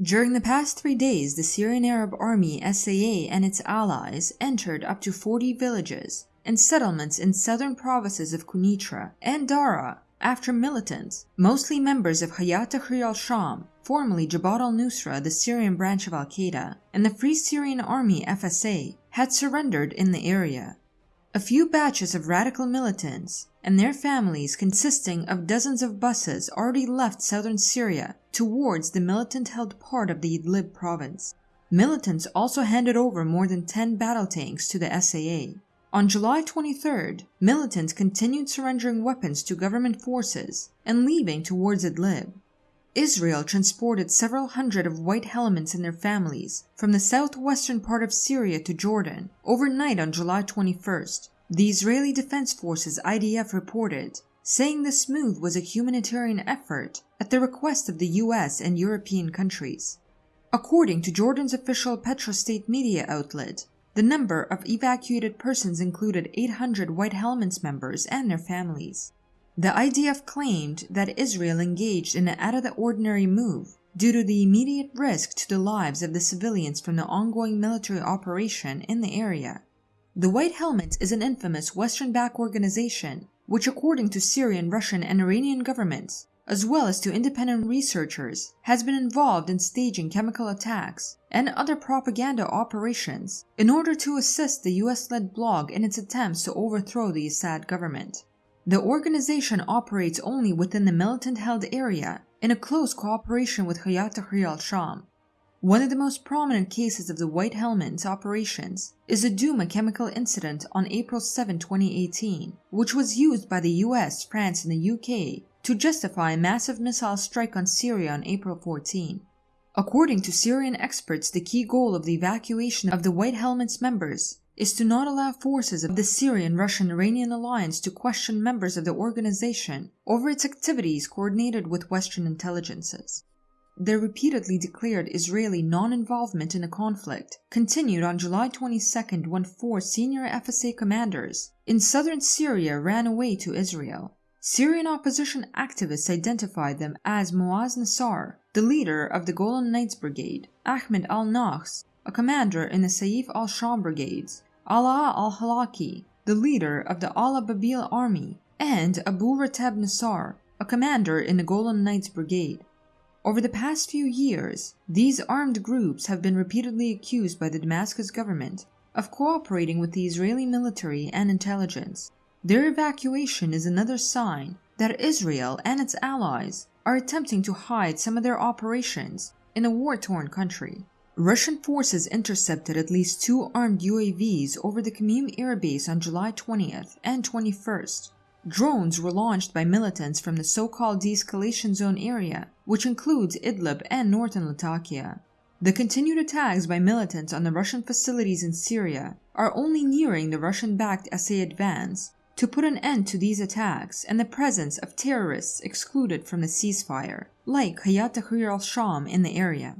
During the past three days, the Syrian Arab Army SAA and its allies entered up to 40 villages and settlements in southern provinces of Quneitra and Daraa after militants, mostly members of Hayat Tahrir al-Sham, formerly Jabhat al-Nusra, the Syrian branch of al-Qaeda, and the Free Syrian Army FSA, had surrendered in the area. A few batches of radical militants and their families consisting of dozens of buses already left southern Syria towards the militant-held part of the Idlib province. Militants also handed over more than 10 battle tanks to the SAA. On July 23rd, militants continued surrendering weapons to government forces and leaving towards Idlib. Israel transported several hundred of white helmets and their families from the southwestern part of Syria to Jordan overnight on July 21st. The Israeli Defense Forces IDF reported, saying this move was a humanitarian effort at the request of the US and European countries. According to Jordan's official Petra state media outlet, the number of evacuated persons included 800 White Helmets members and their families. The IDF claimed that Israel engaged in an out of the ordinary move due to the immediate risk to the lives of the civilians from the ongoing military operation in the area. The White Helmets is an infamous Western backed organization which, according to Syrian, Russian, and Iranian governments, as well as to independent researchers, has been involved in staging chemical attacks and other propaganda operations in order to assist the US led blog in its attempts to overthrow the Assad government. The organization operates only within the militant-held area in a close cooperation with Hayat Tahrir al-Sham. One of the most prominent cases of the White Helmets operations is the Douma chemical incident on April 7, 2018, which was used by the US, France, and the UK to justify a massive missile strike on Syria on April 14. According to Syrian experts, the key goal of the evacuation of the White Helmets members is to not allow forces of the Syrian Russian Iranian alliance to question members of the organization over its activities coordinated with Western intelligences. Their repeatedly declared Israeli non involvement in the conflict continued on July 22 when four senior FSA commanders in southern Syria ran away to Israel. Syrian opposition activists identified them as Muaz Nassar, the leader of the Golan Knights Brigade, Ahmed al Nahs, a commander in the Saif al Sham brigades, Ala al-Halaki, the leader of the Ala Babil army, and Abu Rattab Nassar, a commander in the Golan Knights Brigade. Over the past few years, these armed groups have been repeatedly accused by the Damascus government of cooperating with the Israeli military and intelligence. Their evacuation is another sign that Israel and its allies are attempting to hide some of their operations in a war-torn country. Russian forces intercepted at least two armed UAVs over the Khmeimim air base on July 20th and 21st. Drones were launched by militants from the so-called de-escalation zone area, which includes Idlib and northern Latakia. The continued attacks by militants on the Russian facilities in Syria are only nearing the Russian-backed SA advance to put an end to these attacks and the presence of terrorists excluded from the ceasefire, like Hayat Tahrir al-Sham in the area.